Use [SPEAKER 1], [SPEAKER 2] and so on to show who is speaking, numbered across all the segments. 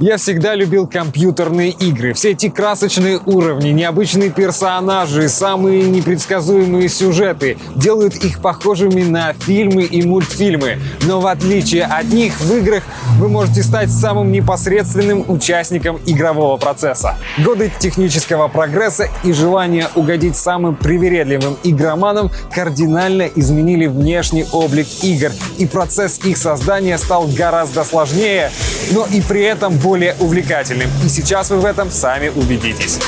[SPEAKER 1] Я всегда любил компьютерные игры. Все эти красочные уровни, необычные персонажи, самые непредсказуемые сюжеты делают их похожими на фильмы и мультфильмы. Но в отличие от них, в играх вы можете стать самым непосредственным участником игрового процесса. Годы технического прогресса и желание угодить самым привередливым игроманам кардинально изменили внешний облик игр, и процесс их создания стал гораздо сложнее, но и при этом более увлекательным. И сейчас вы в этом сами убедитесь.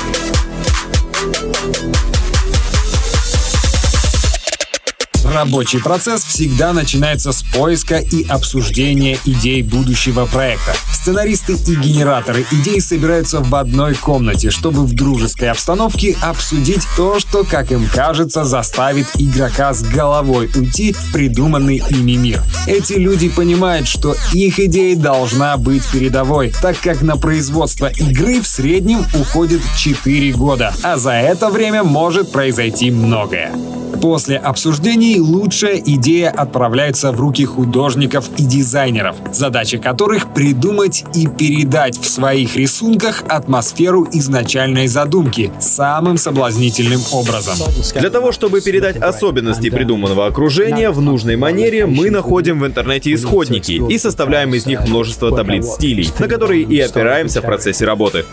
[SPEAKER 1] Рабочий процесс всегда начинается с поиска и обсуждения идей будущего проекта. Сценаристы и генераторы идей собираются в одной комнате, чтобы в дружеской обстановке обсудить то, что, как им кажется, заставит игрока с головой уйти в придуманный ими мир. Эти люди понимают, что их идея должна быть передовой, так как на производство игры в среднем уходит 4 года, а за это время может произойти многое. После обсуждений лучшая идея отправляется в руки художников и дизайнеров, задача которых придумать и передать в своих рисунках атмосферу изначальной задумки самым соблазнительным образом.
[SPEAKER 2] Для того, чтобы передать особенности придуманного окружения в нужной манере, мы находим в интернете исходники и составляем из них множество таблиц стилей, на которые и опираемся в процессе работы.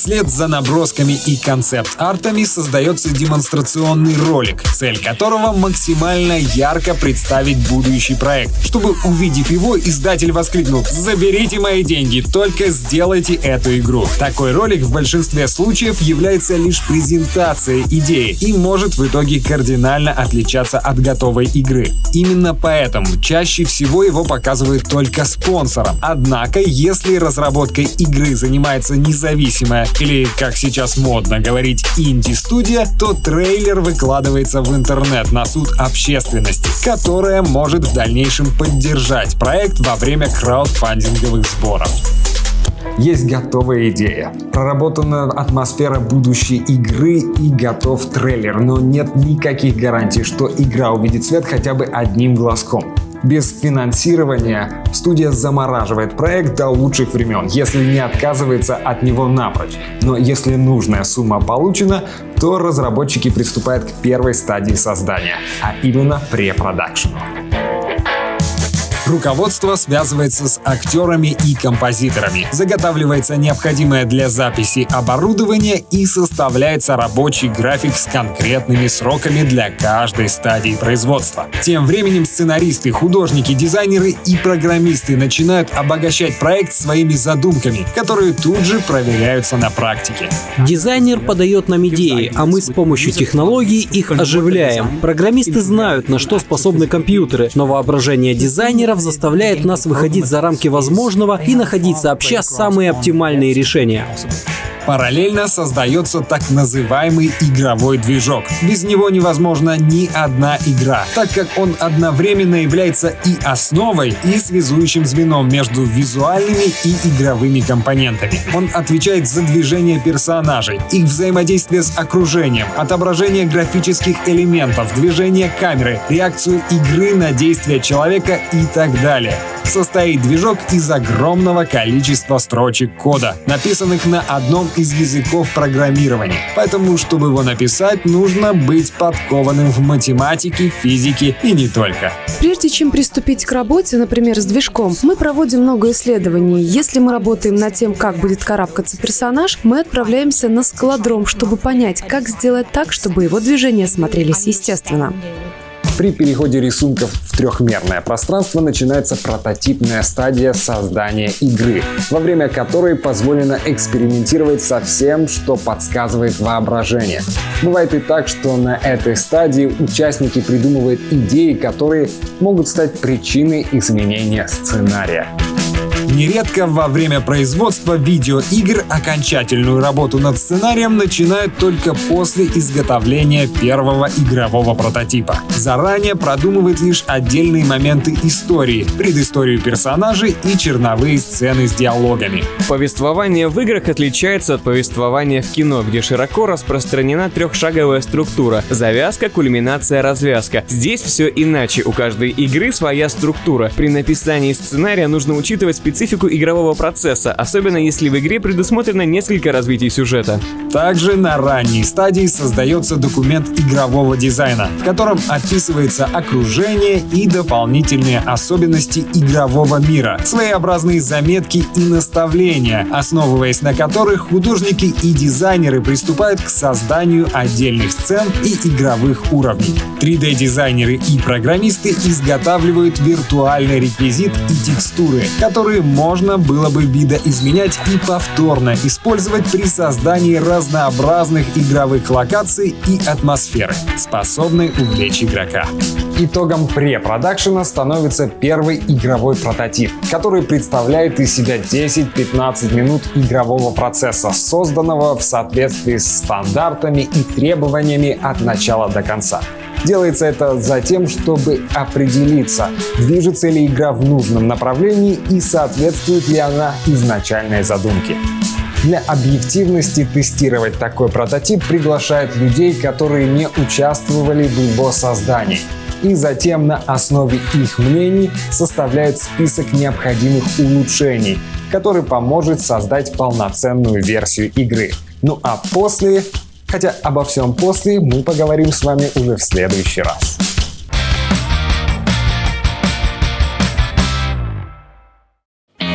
[SPEAKER 1] Вслед за набросками и концепт-артами создается демонстрационный ролик, цель которого максимально ярко представить будущий проект. Чтобы увидев его, издатель воскликнул «Заберите мои деньги, только сделайте эту игру». Такой ролик в большинстве случаев является лишь презентацией идеи и может в итоге кардинально отличаться от готовой игры. Именно поэтому чаще всего его показывают только спонсорам. Однако, если разработкой игры занимается независимая или, как сейчас модно говорить, инди-студия, то трейлер выкладывается в интернет на суд общественности, которая может в дальнейшем поддержать проект во время краудфандинговых сборов. Есть готовая идея, проработана атмосфера будущей игры и готов трейлер, но нет никаких гарантий, что игра увидит свет хотя бы одним глазком. Без финансирования студия замораживает проект до лучших времен, если не отказывается от него напрочь. Но если нужная сумма получена, то разработчики приступают к первой стадии создания, а именно препродакшену. Руководство связывается с актерами и композиторами, заготавливается необходимое для записи оборудование и составляется рабочий график с конкретными сроками для каждой стадии производства. Тем временем сценаристы, художники, дизайнеры и программисты начинают обогащать проект своими задумками, которые тут же проверяются на практике.
[SPEAKER 3] Дизайнер подает нам идеи, а мы с помощью технологий их оживляем. Программисты знают, на что способны компьютеры, но воображение дизайнеров заставляет нас выходить за рамки возможного и находить сообща самые оптимальные решения.
[SPEAKER 1] Параллельно создается так называемый игровой движок. Без него невозможна ни одна игра, так как он одновременно является и основой, и связующим звеном между визуальными и игровыми компонентами. Он отвечает за движение персонажей, их взаимодействие с окружением, отображение графических элементов, движение камеры, реакцию игры на действия человека и так далее состоит движок из огромного количества строчек кода, написанных на одном из языков программирования. Поэтому, чтобы его написать, нужно быть подкованным в математике, физике и не только.
[SPEAKER 4] Прежде чем приступить к работе, например, с движком, мы проводим много исследований. Если мы работаем над тем, как будет карабкаться персонаж, мы отправляемся на скалодром, чтобы понять, как сделать так, чтобы его движения смотрелись естественно.
[SPEAKER 1] При переходе рисунков в трехмерное пространство начинается прототипная стадия создания игры, во время которой позволено экспериментировать со всем, что подсказывает воображение. Бывает и так, что на этой стадии участники придумывают идеи, которые могут стать причиной изменения сценария. Нередко во время производства видеоигр окончательную работу над сценарием начинают только после изготовления первого игрового прототипа. Заранее продумывают лишь отдельные моменты истории, предысторию персонажей и черновые сцены с диалогами.
[SPEAKER 5] Повествование в играх отличается от повествования в кино, где широко распространена трехшаговая структура – завязка, кульминация, развязка. Здесь все иначе, у каждой игры своя структура. При написании сценария нужно учитывать специальные специфику игрового процесса, особенно если в игре предусмотрено несколько развитий сюжета.
[SPEAKER 1] Также на ранней стадии создается документ игрового дизайна, в котором описывается окружение и дополнительные особенности игрового мира, своеобразные заметки и наставления, основываясь на которых художники и дизайнеры приступают к созданию отдельных сцен и игровых уровней. 3D-дизайнеры и программисты изготавливают виртуальный реквизит и текстуры, которые можно было бы видоизменять и повторно использовать при создании разнообразных игровых локаций и атмосферы, способной увлечь игрока. Итогом препродакшена становится первый игровой прототип, который представляет из себя 10-15 минут игрового процесса, созданного в соответствии с стандартами и требованиями от начала до конца. Делается это за тем, чтобы определиться, движется ли игра в нужном направлении и соответствует ли она изначальной задумке. Для объективности тестировать такой прототип приглашают людей, которые не участвовали в его создании. И затем на основе их мнений составляют список необходимых улучшений, который поможет создать полноценную версию игры. Ну а после Хотя обо всем после мы поговорим с вами уже в следующий раз.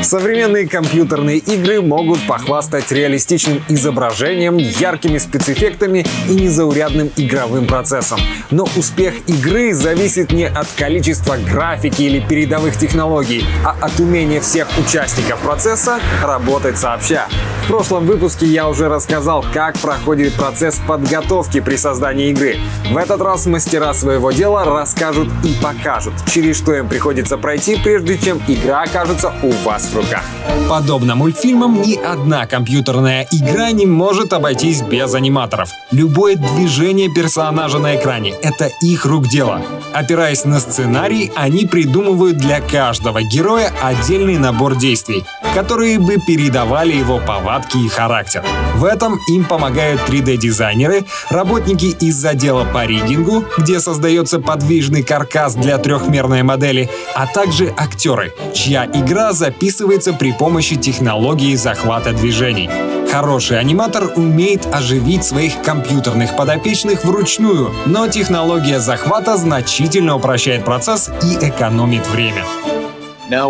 [SPEAKER 1] Современные компьютерные игры могут похвастать реалистичным изображением, яркими спецэффектами и незаурядным игровым процессом. Но успех игры зависит не от количества графики или передовых технологий, а от умения всех участников процесса работать сообща. В прошлом выпуске я уже рассказал, как проходит процесс подготовки при создании игры. В этот раз мастера своего дела расскажут и покажут, через что им приходится пройти, прежде чем игра окажется у вас руках. Подобно мультфильмам, ни одна компьютерная игра не может обойтись без аниматоров. Любое движение персонажа на экране — это их рук дело. Опираясь на сценарий, они придумывают для каждого героя отдельный набор действий, которые бы передавали его повадки и характер. В этом им помогают 3D-дизайнеры, работники из отдела по риггингу, где создается подвижный каркас для трехмерной модели, а также актеры, чья игра записывается при помощи технологии захвата движений. Хороший аниматор умеет оживить своих компьютерных подопечных вручную, но технология захвата значительно упрощает процесс и экономит время.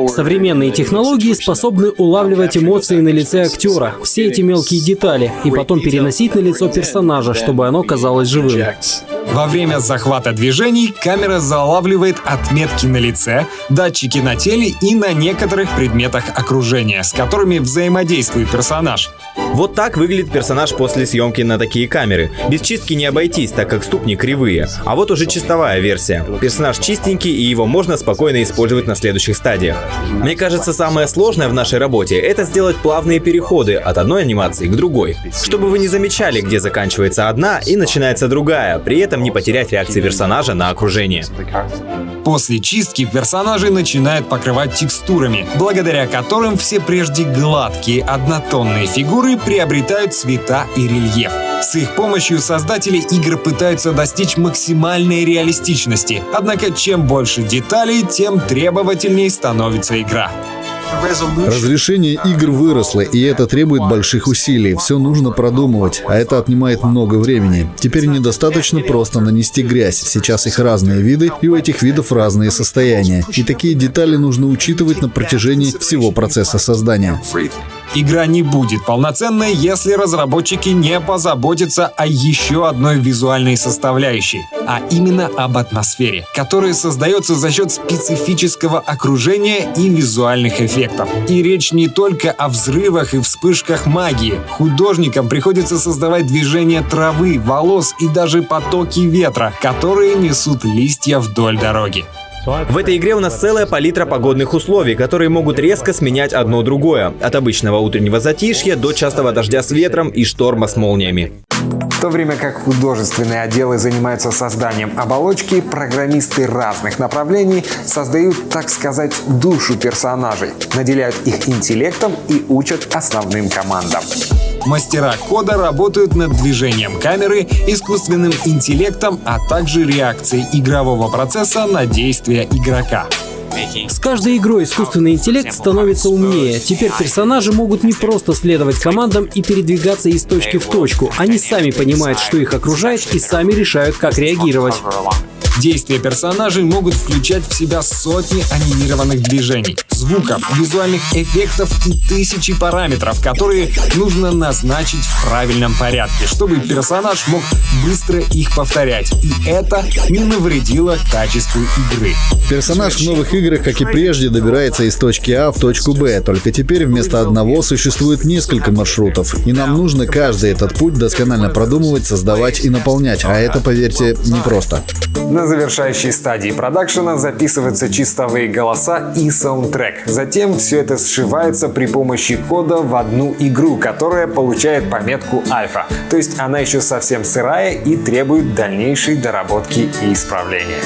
[SPEAKER 3] Современные технологии способны улавливать эмоции на лице актера, все эти мелкие детали, и потом переносить на лицо персонажа, чтобы оно казалось живым.
[SPEAKER 1] Во время захвата движений камера залавливает отметки на лице, датчики на теле и на некоторых предметах окружения, с которыми взаимодействует персонаж.
[SPEAKER 2] Вот так выглядит персонаж после съемки на такие камеры. Без чистки не обойтись, так как ступни кривые. А вот уже чистовая версия. Персонаж чистенький, и его можно спокойно использовать на следующих стадиях. Мне кажется, самое сложное в нашей работе — это сделать плавные переходы от одной анимации к другой. Чтобы вы не замечали, где заканчивается одна и начинается другая, при этом не потерять реакции персонажа на окружение.
[SPEAKER 1] После чистки персонажи начинают покрывать текстурами, благодаря которым все прежде гладкие однотонные фигуры приобретают цвета и рельеф. С их помощью создатели игр пытаются достичь максимальной реалистичности, однако чем больше деталей, тем требовательней становится игра.
[SPEAKER 6] Разрешение игр выросло, и это требует больших усилий. Все нужно продумывать, а это отнимает много времени. Теперь недостаточно просто нанести грязь. Сейчас их разные виды, и у этих видов разные состояния. И такие детали нужно учитывать на протяжении всего процесса создания.
[SPEAKER 1] Игра не будет полноценной, если разработчики не позаботятся о еще одной визуальной составляющей, а именно об атмосфере, которая создается за счет специфического окружения и визуальных эффектов. И речь не только о взрывах и вспышках магии. Художникам приходится создавать движение травы, волос и даже потоки ветра, которые несут листья вдоль дороги.
[SPEAKER 2] В этой игре у нас целая палитра погодных условий, которые могут резко сменять одно другое. От обычного утреннего затишья до частого дождя с ветром и шторма с молниями.
[SPEAKER 1] В то время как художественные отделы занимаются созданием оболочки, программисты разных направлений создают, так сказать, душу персонажей, наделяют их интеллектом и учат основным командам. Мастера кода работают над движением камеры, искусственным интеллектом, а также реакцией игрового процесса на действия игрока.
[SPEAKER 3] С каждой игрой искусственный интеллект становится умнее. Теперь персонажи могут не просто следовать командам и передвигаться из точки в точку. Они сами понимают, что их окружает и сами решают, как реагировать.
[SPEAKER 1] Действия персонажей могут включать в себя сотни анимированных движений, звуков, визуальных эффектов и тысячи параметров, которые нужно назначить в правильном порядке, чтобы персонаж мог быстро их повторять. И это не навредило качеству игры.
[SPEAKER 6] Персонаж в новых играх, как и прежде, добирается из точки А в точку Б, только теперь вместо одного существует несколько маршрутов, и нам нужно каждый этот путь досконально продумывать, создавать и наполнять, а это, поверьте, непросто.
[SPEAKER 1] На завершающей стадии продакшена записываются чистовые голоса и саундтрек. Затем все это сшивается при помощи кода в одну игру, которая получает пометку альфа. То есть она еще совсем сырая и требует дальнейшей доработки и исправления.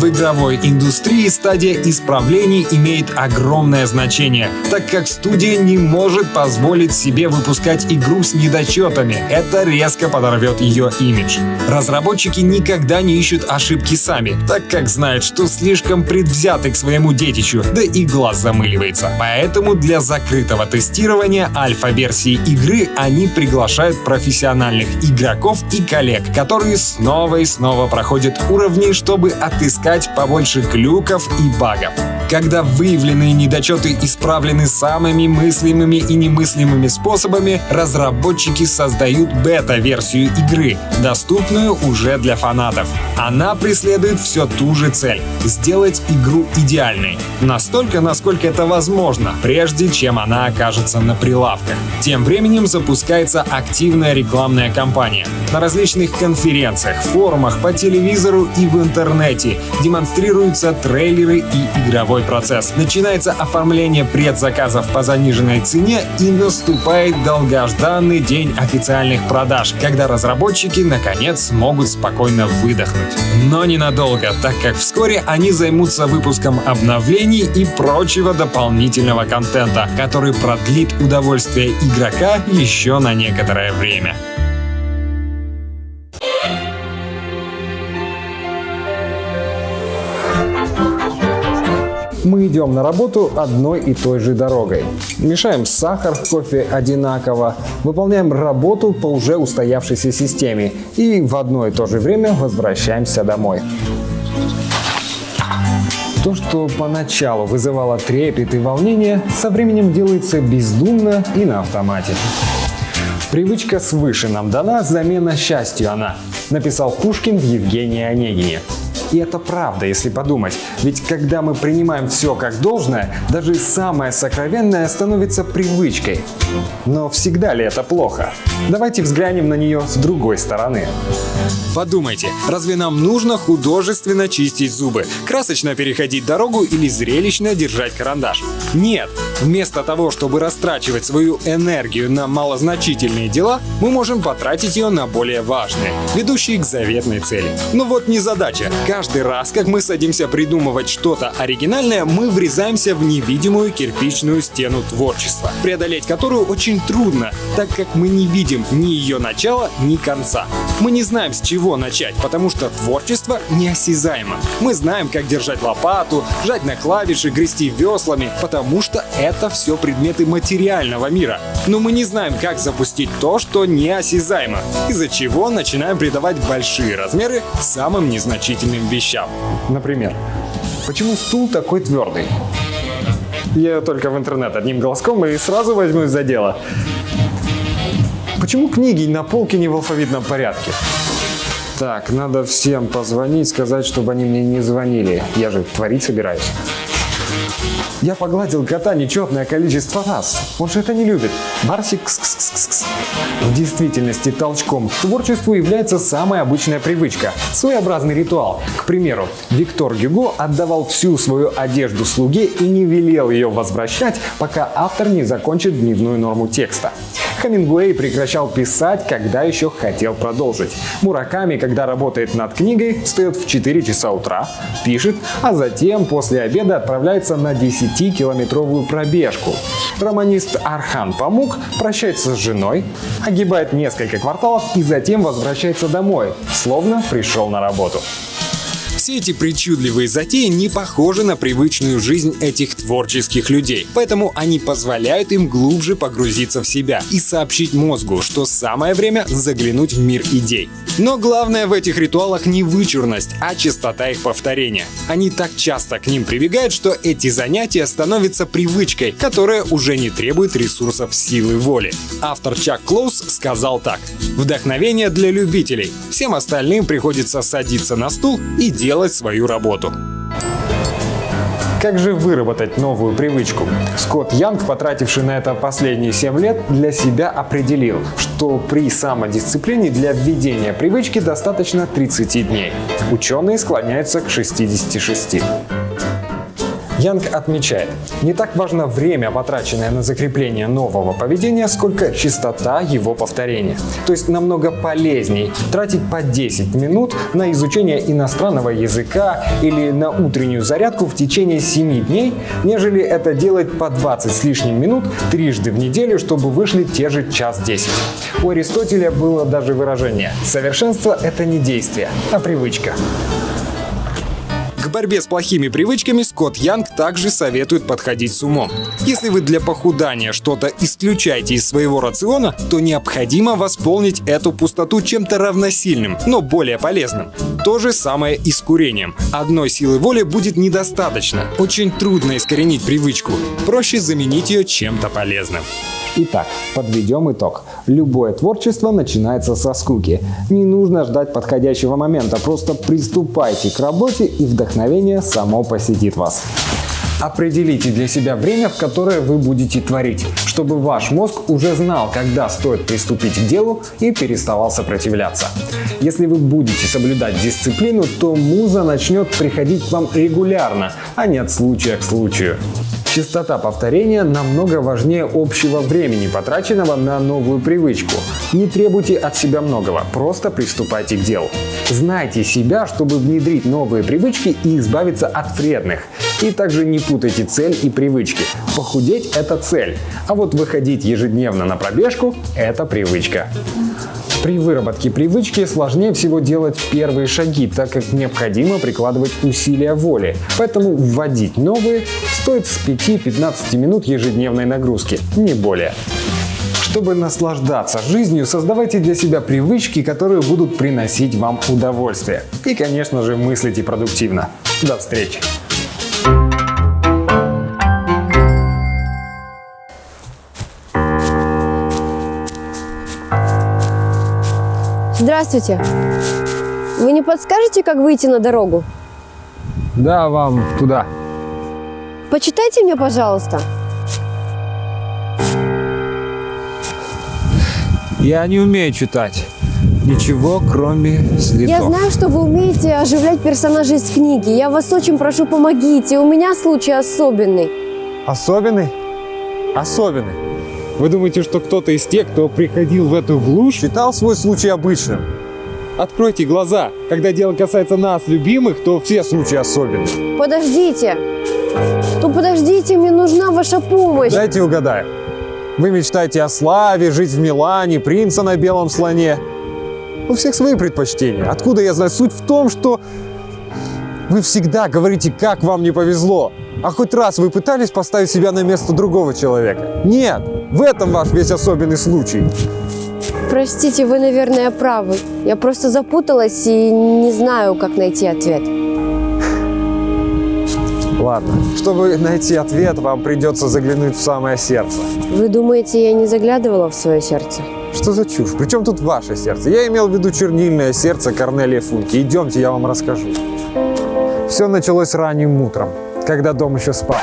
[SPEAKER 1] В игровой индустрии стадия исправлений имеет огромное значение, так как студия не может позволить себе выпускать игру с недочетами. Это резко подорвет ее имидж. Разработчики никогда не ищут ошибки сами, так как знают, что слишком предвзяты к своему детищу, да и глаз замыливается. Поэтому для закрытого тестирования альфа-версии игры они приглашают профессиональных игроков и коллег, которые снова и снова проходят уровни, чтобы отыскать искать побольше глюков и багов. Когда выявленные недочеты исправлены самыми мыслимыми и немыслимыми способами, разработчики создают бета-версию игры, доступную уже для фанатов. Она преследует все ту же цель — сделать игру идеальной. Настолько, насколько это возможно, прежде чем она окажется на прилавках. Тем временем запускается активная рекламная кампания. На различных конференциях, форумах, по телевизору и в интернете демонстрируются трейлеры и игровой процесс. Начинается оформление предзаказов по заниженной цене и наступает долгожданный день официальных продаж, когда разработчики наконец смогут спокойно выдохнуть. Но ненадолго, так как вскоре они займутся выпуском обновлений и прочего дополнительного контента, который продлит удовольствие игрока еще на некоторое время. Идем на работу одной и той же дорогой. Мешаем сахар в кофе одинаково, выполняем работу по уже устоявшейся системе и в одно и то же время возвращаемся домой. То, что поначалу вызывало трепет и волнение, со временем делается бездумно и на автомате. Привычка свыше нам дана, замена счастью она, написал Пушкин в Евгении Онегине. И это правда, если подумать. Ведь когда мы принимаем все как должное, даже самое сокровенное становится привычкой. Но всегда ли это плохо? Давайте взглянем на нее с другой стороны. Подумайте, разве нам нужно художественно чистить зубы, красочно переходить дорогу или зрелищно держать карандаш? Нет! Вместо того, чтобы растрачивать свою энергию на малозначительные дела, мы можем потратить ее на более важные, ведущие к заветной цели. Но вот не задача. Каждый раз, как мы садимся придумывать что-то оригинальное, мы врезаемся в невидимую кирпичную стену творчества, преодолеть которую очень трудно, так как мы не видим ни ее начала, ни конца. Мы не знаем, с чего начать, потому что творчество неосязаемо. Мы знаем, как держать лопату, жать на клавиши, грести веслами, потому что это все предметы материального мира. Но мы не знаем, как запустить то, что неосязаемо, из-за чего начинаем придавать большие размеры самым незначительным вещам. Например, почему стул такой твердый? Я только в интернет одним глазком и сразу возьмусь за дело. Почему книги на полке не в алфавитном порядке? Так, надо всем позвонить, сказать, чтобы они мне не звонили. Я же творить собираюсь. Я погладил кота нечетное количество раз. Он же это не любит. Барсик кс -кс -кс -кс. В действительности толчком к творчеству является самая обычная привычка. Своеобразный ритуал. К примеру, Виктор Гюго отдавал всю свою одежду слуге и не велел ее возвращать, пока автор не закончит дневную норму текста. Хемингуэй прекращал писать, когда еще хотел продолжить. Мураками, когда работает над книгой, встает в 4 часа утра, пишет, а затем после обеда отправляется на 10-километровую пробежку. Романист Архан Памук прощается с женой, огибает несколько кварталов и затем возвращается домой, словно пришел на работу.
[SPEAKER 5] Все эти причудливые затеи не похожи на привычную жизнь этих творческих людей, поэтому они позволяют им глубже погрузиться в себя и сообщить мозгу, что самое время заглянуть в мир идей. Но главное в этих ритуалах не вычурность, а частота их повторения. Они так часто к ним прибегают, что эти занятия становятся привычкой, которая уже не требует ресурсов силы воли. Автор Чак Клоус сказал так. Вдохновение для любителей. Всем остальным приходится садиться на стул и делать свою работу.
[SPEAKER 1] Как же выработать новую привычку? Скотт Янг, потративший на это последние 7 лет, для себя определил, что при самодисциплине для введения привычки достаточно 30 дней. Ученые склоняются к 66. Янг отмечает, не так важно время, потраченное на закрепление нового поведения, сколько частота его повторения. То есть намного полезней тратить по 10 минут на изучение иностранного языка или на утреннюю зарядку в течение 7 дней, нежели это делать по 20 с лишним минут трижды в неделю, чтобы вышли те же час 10. У Аристотеля было даже выражение «совершенство – это не действие, а привычка».
[SPEAKER 5] Борьбе с плохими привычками Скотт Янг также советует подходить с умом. Если вы для похудания что-то исключаете из своего рациона, то необходимо восполнить эту пустоту чем-то равносильным, но более полезным. То же самое и с курением. Одной силы воли будет недостаточно. Очень трудно искоренить привычку. Проще заменить ее чем-то полезным.
[SPEAKER 1] Итак, подведем итог. Любое творчество начинается со скуки. Не нужно ждать подходящего момента, просто приступайте к работе и вдохновение само посетит вас. Определите для себя время, в которое вы будете творить, чтобы ваш мозг уже знал, когда стоит приступить к делу и переставал сопротивляться. Если вы будете соблюдать дисциплину, то муза начнет приходить к вам регулярно, а не от случая к случаю. Частота повторения намного важнее общего времени, потраченного на новую привычку. Не требуйте от себя многого, просто приступайте к делу. Знайте себя, чтобы внедрить новые привычки и избавиться от вредных. И также не путайте цель и привычки. Похудеть – это цель, а вот выходить ежедневно на пробежку – это привычка. При выработке привычки сложнее всего делать первые шаги, так как необходимо прикладывать усилия воли. Поэтому вводить новые стоит с 5-15 минут ежедневной нагрузки, не более. Чтобы наслаждаться жизнью, создавайте для себя привычки, которые будут приносить вам удовольствие. И, конечно же, мыслите продуктивно. До встречи!
[SPEAKER 7] Здравствуйте. Вы не подскажете, как выйти на дорогу?
[SPEAKER 1] Да, вам туда.
[SPEAKER 7] Почитайте мне, пожалуйста.
[SPEAKER 1] Я не умею читать. Ничего, кроме следов.
[SPEAKER 7] Я знаю, что вы умеете оживлять персонажей из книги. Я вас очень прошу, помогите. У меня случай особенный.
[SPEAKER 1] Особенный? Особенный. Вы думаете, что кто-то из тех, кто приходил в эту глушь, считал свой случай обычным? Откройте глаза. Когда дело касается нас, любимых, то все случаи особенные.
[SPEAKER 7] Подождите. Ну подождите, мне нужна ваша помощь.
[SPEAKER 1] Дайте угадаю. Вы мечтаете о славе, жить в Милане, принца на белом слоне. У всех свои предпочтения. Откуда я знаю? Суть в том, что вы всегда говорите, как вам не повезло. А хоть раз вы пытались поставить себя на место другого человека? Нет, в этом ваш весь особенный случай.
[SPEAKER 7] Простите, вы, наверное, правы. Я просто запуталась и не знаю, как найти ответ.
[SPEAKER 1] Ладно, чтобы найти ответ, вам придется заглянуть в самое сердце.
[SPEAKER 7] Вы думаете, я не заглядывала в свое сердце?
[SPEAKER 1] Что за чушь? Причем тут ваше сердце? Я имел в виду чернильное сердце Корнелия Функи. Идемте, я вам расскажу. Все началось ранним утром, когда дом еще спал.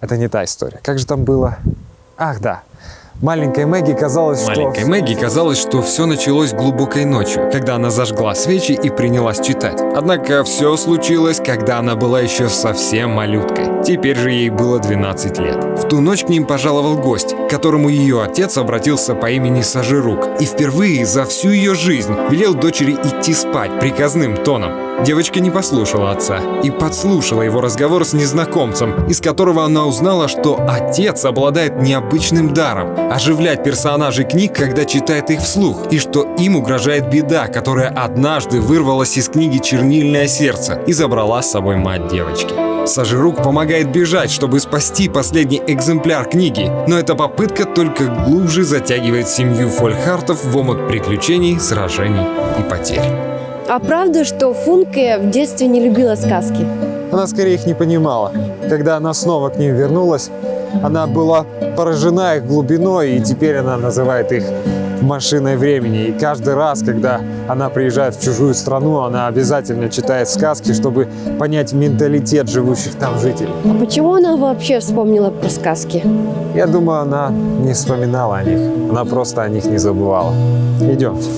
[SPEAKER 1] Это не та история. Как же там было? Ах, да. Маленькой Мэгги казалось,
[SPEAKER 5] Маленькой
[SPEAKER 1] что...
[SPEAKER 5] Мэгги казалось, что все началось глубокой ночью, когда она зажгла свечи и принялась читать. Однако все случилось, когда она была еще совсем малюткой. Теперь же ей было 12 лет. В ту ночь к ним пожаловал гость, к которому ее отец обратился по имени Сажирук. И впервые за всю ее жизнь велел дочери идти спать приказным тоном.
[SPEAKER 8] Девочка не послушала отца и подслушала его разговор с незнакомцем, из которого она узнала, что отец обладает необычным даром — оживлять персонажей книг, когда читает их вслух, и что им угрожает беда, которая однажды вырвалась из книги «Чернильное сердце» и забрала с собой мать девочки. Сажирук помогает бежать, чтобы спасти последний экземпляр книги, но эта попытка только глубже затягивает семью Фольхартов в омут приключений, сражений и потерь.
[SPEAKER 7] А правда, что Функе в детстве не любила сказки?
[SPEAKER 9] Она скорее их не понимала. Когда она снова к ним вернулась, она была поражена их глубиной, и теперь она называет их машиной времени. И каждый раз, когда она приезжает в чужую страну, она обязательно читает сказки, чтобы понять менталитет живущих там жителей.
[SPEAKER 7] А почему она вообще вспомнила про сказки?
[SPEAKER 9] Я думаю, она не вспоминала о них. Она просто о них не забывала. Идемте.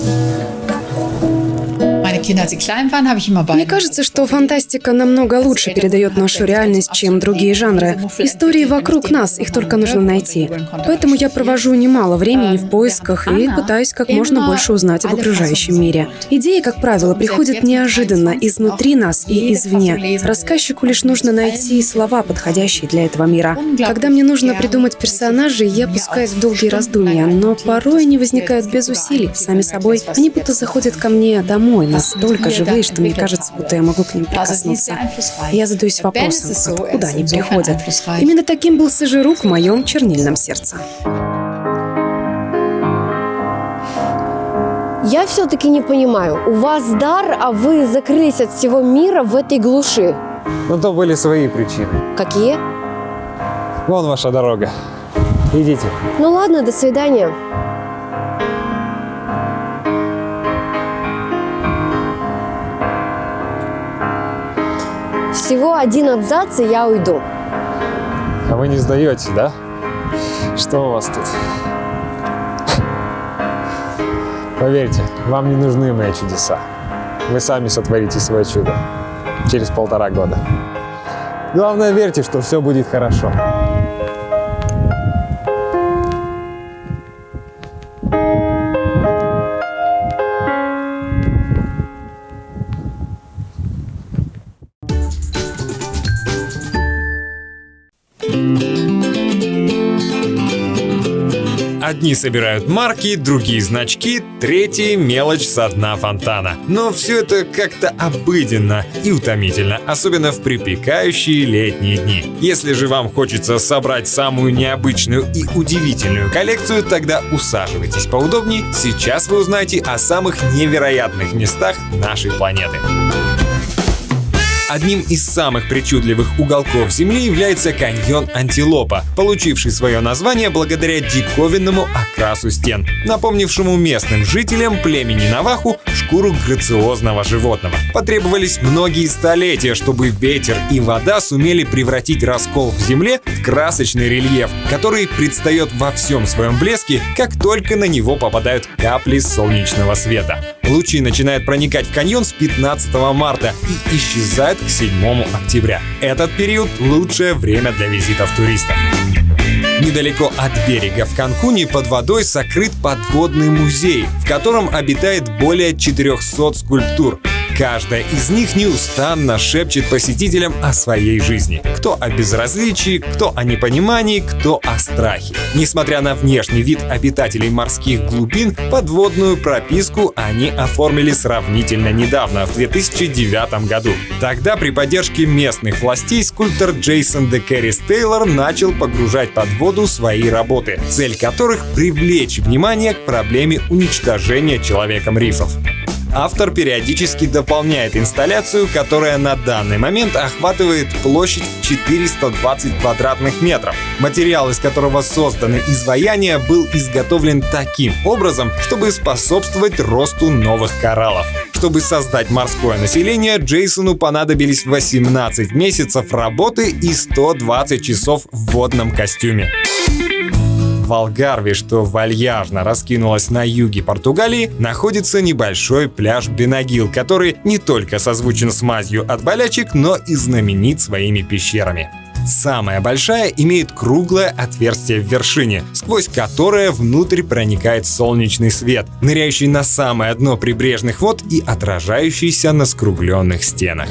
[SPEAKER 4] Мне кажется, что фантастика намного лучше передает нашу реальность, чем другие жанры. Истории вокруг нас, их только нужно найти. Поэтому я провожу немало времени в поисках и пытаюсь как можно больше узнать об окружающем мире. Идеи, как правило, приходят неожиданно изнутри нас и извне. Рассказчику лишь нужно найти слова, подходящие для этого мира. Когда мне нужно придумать персонажей, я пускаюсь в долгие раздумья, но порой они возникают без усилий, сами собой. Они будто заходят ко мне домой, настолько живые, что мне кажется, будто я могу к ним прикоснуться. Я задаюсь вопросом, откуда они приходят. Именно таким был Сажирук в моем чернильном сердце.
[SPEAKER 7] Я все-таки не понимаю. У вас дар, а вы закрылись от всего мира в этой глуши.
[SPEAKER 9] Но то были свои причины.
[SPEAKER 7] Какие?
[SPEAKER 9] Вон ваша дорога. Идите.
[SPEAKER 7] Ну ладно, до свидания. Всего один абзац, и я уйду.
[SPEAKER 9] А вы не сдаете, да? Что у вас тут? Поверьте, вам не нужны мои чудеса. Вы сами сотворите свое чудо через полтора года. Главное, верьте, что все будет хорошо.
[SPEAKER 1] Одни собирают марки, другие значки, третьи — мелочь со дна фонтана. Но все это как-то обыденно и утомительно, особенно в припекающие летние дни. Если же вам хочется собрать самую необычную и удивительную коллекцию, тогда усаживайтесь поудобнее. Сейчас вы узнаете о самых невероятных местах нашей планеты. Одним из самых причудливых уголков Земли является каньон Антилопа, получивший свое название благодаря диковинному окрасу стен, напомнившему местным жителям племени Наваху шкуру грациозного животного. Потребовались многие столетия, чтобы ветер и вода сумели превратить раскол в земле в красочный рельеф, который предстает во всем своем блеске, как только на него попадают капли солнечного света. Лучи начинают проникать в каньон с 15 марта и исчезают к 7 октября. Этот период — лучшее время для визитов туристов. Недалеко от берега в Канкуне под водой сокрыт подводный музей, в котором обитает более 400 скульптур. Каждая из них неустанно шепчет посетителям о своей жизни. Кто о безразличии, кто о непонимании, кто о страхе. Несмотря на внешний вид обитателей морских глубин, подводную прописку они оформили сравнительно недавно, в 2009 году. Тогда при поддержке местных властей скульптор Джейсон де Керрис Тейлор начал погружать под воду свои работы, цель которых — привлечь внимание к проблеме уничтожения человеком рифов. Автор периодически дополняет инсталляцию, которая на данный момент охватывает площадь 420 квадратных метров. Материал, из которого созданы изваяния, был изготовлен таким образом, чтобы способствовать росту новых кораллов. Чтобы создать морское население, Джейсону понадобились 18 месяцев работы и 120 часов в водном костюме. В Алгарве, что вальяжно раскинулось на юге Португалии, находится небольшой пляж Бенагил, который не только созвучен с мазью от болячек, но и знаменит своими пещерами. Самая большая имеет круглое отверстие в вершине, сквозь которое внутрь проникает солнечный свет, ныряющий на самое дно прибрежных вод и отражающийся на скругленных стенах.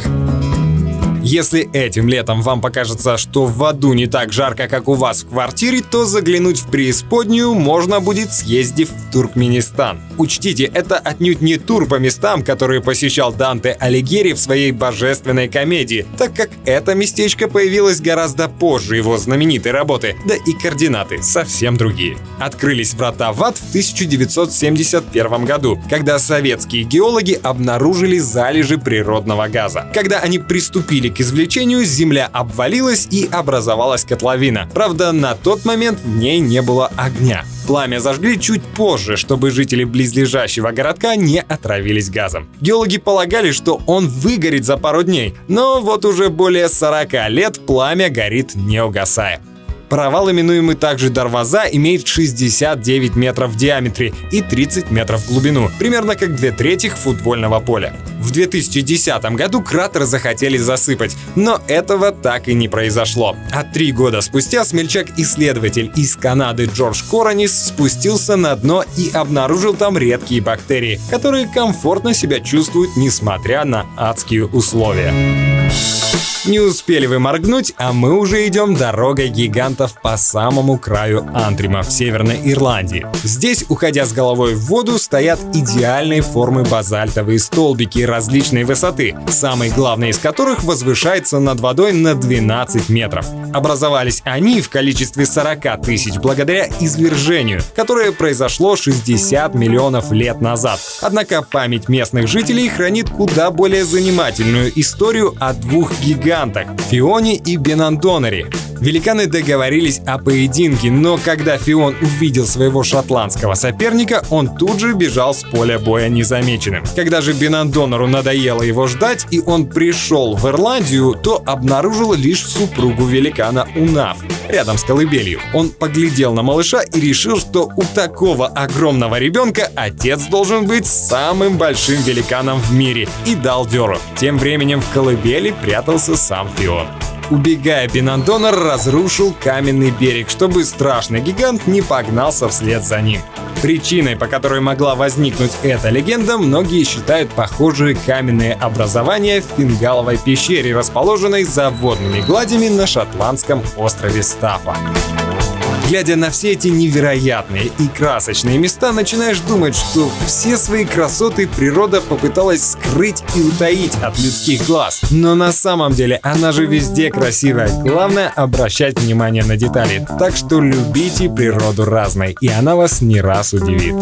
[SPEAKER 1] Если этим летом вам покажется, что в аду не так жарко, как у вас в квартире, то заглянуть в преисподнюю можно будет, съездив в Туркменистан. Учтите, это отнюдь не тур по местам, которые посещал Данте Алигьери в своей божественной комедии, так как это местечко появилось гораздо позже его знаменитой работы, да и координаты совсем другие. Открылись врата в ад в 1971 году, когда советские геологи обнаружили залежи природного газа. Когда они приступили к извлечению, земля обвалилась и образовалась котловина. Правда, на тот момент в ней не было огня. Пламя зажгли чуть позже, чтобы жители близлежащего городка не отравились газом. Геологи полагали, что он выгорит за пару дней, но вот уже более 40 лет пламя горит не угасая. Провал, именуемый также Дарваза, имеет 69 метров в диаметре и 30 метров в глубину, примерно как две трети футбольного поля. В 2010 году кратер захотели засыпать, но этого так и не произошло. А три года спустя смельчак-исследователь из Канады Джордж Коронис спустился на дно и обнаружил там редкие бактерии, которые комфортно себя чувствуют, несмотря на адские условия. Не успели вы моргнуть, а мы уже идем дорогой гигантов по самому краю Антрима в Северной Ирландии. Здесь, уходя с головой в воду, стоят идеальной формы базальтовые столбики различной высоты, самый главный из которых возвышается над водой на 12 метров. Образовались они в количестве 40 тысяч благодаря извержению, которое произошло 60 миллионов лет назад. Однако память местных жителей хранит куда более занимательную историю о двух гигантах гигантах – Фионе и Бенандонере. Великаны договорились о поединке, но когда Фион увидел своего шотландского соперника, он тут же бежал с поля боя незамеченным. Когда же Бенандонору надоело его ждать, и он пришел в Ирландию, то обнаружил лишь супругу великана Унав рядом с колыбелью. Он поглядел на малыша и решил, что у такого огромного ребенка отец должен быть самым большим великаном в мире и дал дёру. Тем временем в колыбели прятался сам Фион. Убегая, Бенандонор разрушил каменный берег, чтобы страшный гигант не погнался вслед за ним. Причиной, по которой могла возникнуть эта легенда, многие считают похожие каменные образования в Фингаловой пещере, расположенной за водными гладями на шотландском острове Стафа. Глядя на все эти невероятные и красочные места, начинаешь думать, что все свои красоты природа попыталась скрыть и утаить от людских глаз. Но на самом деле она же везде красивая. Главное обращать внимание на детали. Так что любите природу разной, и она вас не раз удивит.